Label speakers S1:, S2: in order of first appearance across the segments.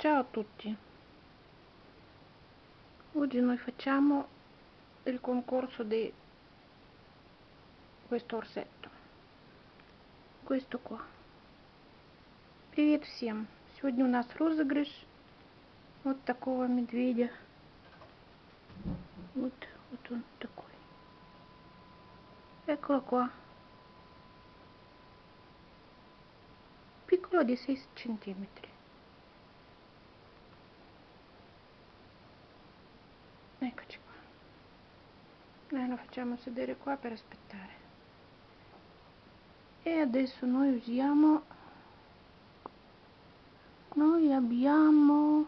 S1: Ciao a tutti! Oggi noi facciamo il concorso di questo orsetto. Questo qua. Привет всем! Сегодня у нас розыгрыш вот такого медведя. Вот, вот он такой. Eccolo qua. Piccolo di 6 centimetri. eccoci qua noi lo facciamo sedere qua per aspettare e adesso noi usiamo noi abbiamo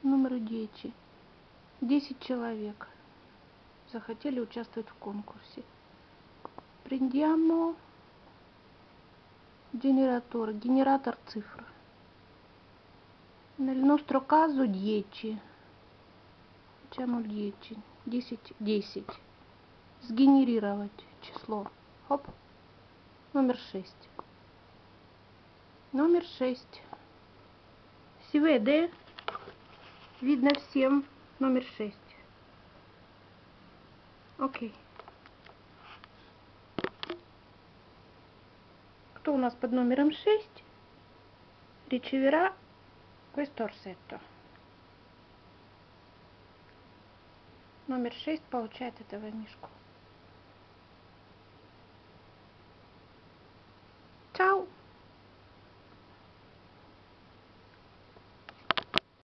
S1: numero 10 10 человек захотели участвовать в конкурсе prendiamo generatore generator cifra nel nostro caso 10 facciamo 10 10 10 сгенерировать число. Хоп. Номер 6 номер 6 si vede видно всем. Номер 6 окей. Кто у нас под номером 6 riceverà questo orsetto номер шесть получает этого мишку. Чао!